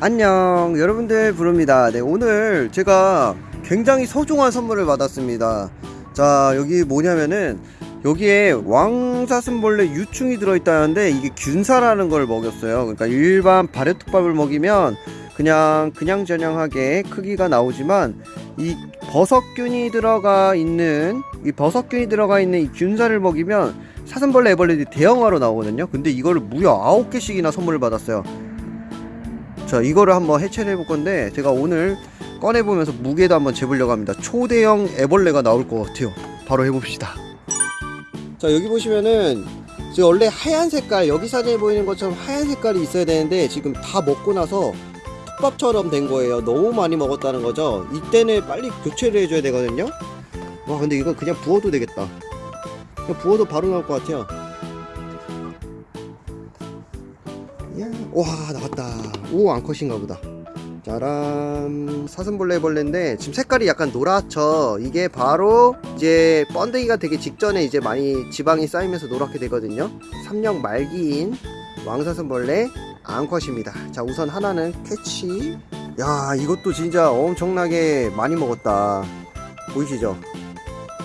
안녕. 여러분들 부릅니다. 네 오늘 제가 굉장히 소중한 선물을 받았습니다. 자 여기 뭐냐면은 여기에 왕사슴벌레 유충이 들어있다는데 이게 균사라는 걸 먹였어요. 그러니까 일반 발효톱밥을 먹이면 그냥 그냥 저냥하게 크기가 나오지만 이 버섯균이 들어가 있는 이 버섯균이 들어가 있는 이 균사를 먹이면 사슴벌레 애벌레들이 대형화로 나오거든요. 근데 이거를 무려 9개씩이나 선물을 받았어요 자 이거를 한번 해체를 해볼 건데 제가 오늘 꺼내보면서 무게도 한번 재보려고 합니다. 초대형 애벌레가 나올 것 같아요. 바로 해봅시다. 자 여기 보시면은 지금 원래 하얀 색깔 여기 사진에 보이는 것처럼 하얀 색깔이 있어야 되는데 지금 다 먹고 나서 톱밥처럼 된 거예요. 너무 많이 먹었다는 거죠? 이때는 빨리 교체를 해줘야 되거든요. 와 근데 이거 그냥 부어도 되겠다. 그냥 부어도 바로 나올 것 같아요 와 나왔다. 오 암컷인가 보다. 짜란. 사슴벌레 벌레인데 지금 색깔이 약간 노랗죠. 이게 바로 이제 번데기가 되기 직전에 이제 많이 지방이 쌓이면서 노랗게 되거든요. 3년 말기인 왕사슴벌레 암컷입니다. 자 우선 하나는 캐치. 야 이것도 진짜 엄청나게 많이 먹었다. 보이시죠?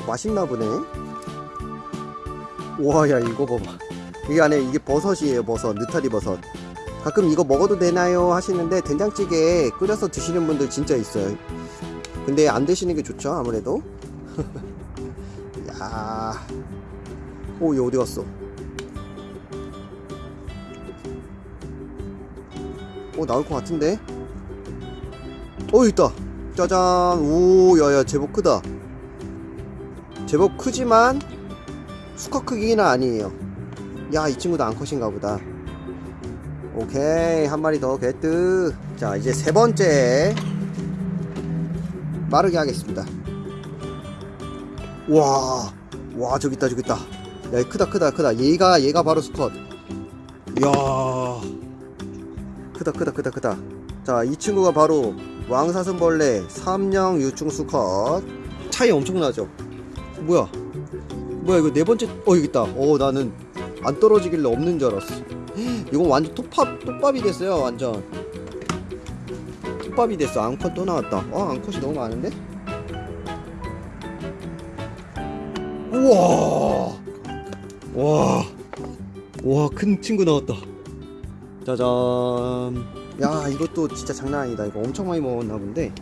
맛있나 보네. 와야 이거 봐봐. 이게 안에 이게 버섯이에요 버섯. 느타리 버섯 가끔 이거 먹어도 되나요? 하시는데 된장찌개 끓여서 드시는 분들 진짜 있어요. 근데 안 드시는 게 좋죠 아무래도? 야 오 얘 어디 갔어? 오 나올 것 같은데? 어 있다. 짜잔. 오 야야 제법 크다. 제법 크지만 수컷 크기는 아니에요. 야 이 친구도 암컷인가 보다 오케이 한 마리 더 개뜨. 자 이제 세 번째. 마르게 하겠습니다. 와, 와 저기 있다 저기 있다. 야얘 크다 크다 크다. 얘가 얘가 바로 수컷 이야 크다 크다 크다 크다. 자 이 친구가 바로 왕사슴벌레 삼령 유충 수컷 차이 엄청나죠? 뭐야? 뭐야 이거 네 번째 어 여기 있다. 어 나는 안 떨어지길래 없는 줄 알았어 이건 완전 톱밥 톱밥이 됐어요 완전. 톱밥이 됐어. 앙컷 또 나왔다. 아 앙컷이 너무 많은데? 우와! 와 와 큰 친구 나왔다. 짜잔. 야 이것도 진짜 장난 아니다. 이거 엄청 많이 먹었나 본데.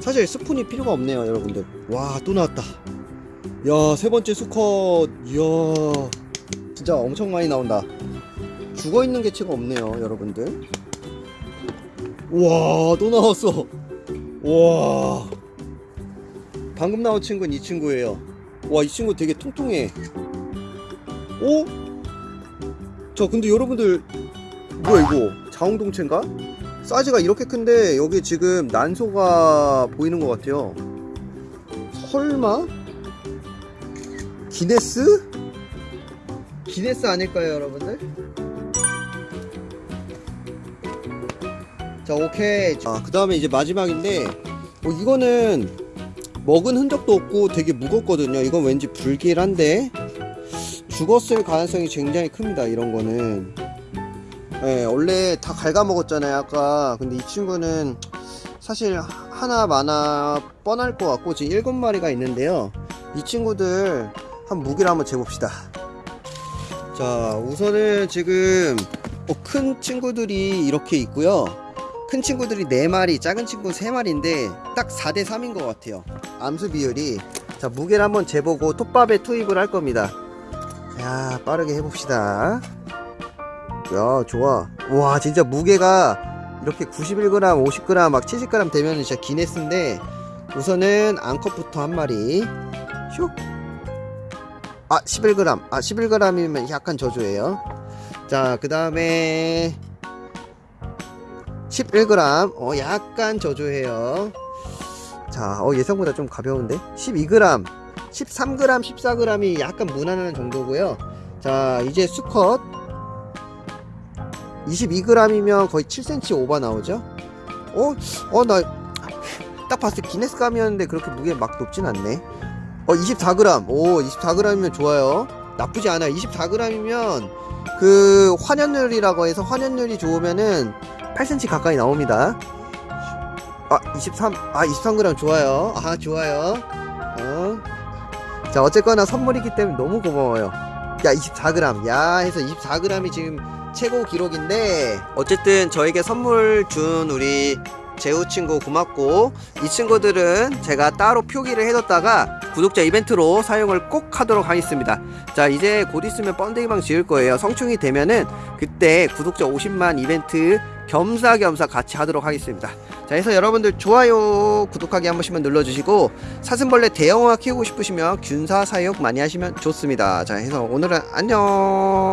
사실 스푼이 필요가 없네요 여러분들. 와 또 나왔다. 야 세 번째 수컷. 이야. 진짜 엄청 많이 나온다 죽어있는 개체가 없네요 여러분들 우와 또 나왔어 와 방금 나온 친구는 이 친구예요 와 이 친구 되게 통통해 오? 자 근데 여러분들 뭐야 이거 자웅동체인가? 사이즈가 이렇게 큰데 여기 지금 난소가 보이는 것 같아요 설마? 기네스? 기네스 아닐까요 여러분들? 자 오케이. 자그 다음에 이제 마지막인데 어, 이거는 먹은 흔적도 없고 되게 무겁거든요. 이건 왠지 불길한데 죽었을 가능성이 굉장히 큽니다 이런 거는. 예, 원래 다 갉아먹었잖아요 아까. 근데 이 친구는 사실 하나 많아 뻔할 것 같고 지금 일곱 마리가 있는데요. 이 친구들 한 무게를 한번 재봅시다. 자 우선은 지금 어, 큰 친구들이 이렇게 있고요 큰 친구들이 4마리 작은 친구 3마리인데 딱 4대 3인 것 같아요. 암수 비율이. 자 무게를 한번 재보고 톱밥에 투입을 할 겁니다. 자 빠르게 해봅시다. 야 좋아. 와 진짜 무게가 이렇게 91g 50g 막 70g 되면 진짜 기네스인데 우선은 앙컷부터 한 마리. 슉. 아 11g 아 11g이면 약간 저조해요. 자 그 다음에 11g 어 약간 저조해요. 자 어 예상보다 좀 가벼운데? 12g 13g 14g이 약간 무난한 정도고요. 자 이제 수컷. 22g이면 거의 7cm 오버 나오죠? 어? 어 나 딱 봤을 때 기네스감이었는데 그렇게 무게 막 높진 않네. 어 24g 오 24g이면 좋아요. 나쁘지 않아 24g이면 그 환연율이라고 해서 환연율이 좋으면은 8cm 가까이 나옵니다. 아, 23, 아, 23g 좋아요. 아, 좋아요. 어. 자, 어쨌거나 선물이기 때문에 너무 고마워요. 야, 24g. 야, 해서 24g이 지금 최고 기록인데, 어쨌든 저에게 선물 준 우리 재우 친구 고맙고, 이 친구들은 제가 따로 표기를 해뒀다가 구독자 이벤트로 사용을 꼭 하도록 하겠습니다. 자, 이제 곧 있으면 번데기방 지을 거예요. 성충이 되면은 그때 구독자 50만 이벤트 겸사겸사 같이 하도록 하겠습니다. 자, 해서 여러분들 좋아요, 구독하기 한 번씩만 눌러주시고 사슴벌레 대형화 키우고 싶으시면 균사 사육 많이 하시면 좋습니다. 자, 해서 오늘은 안녕.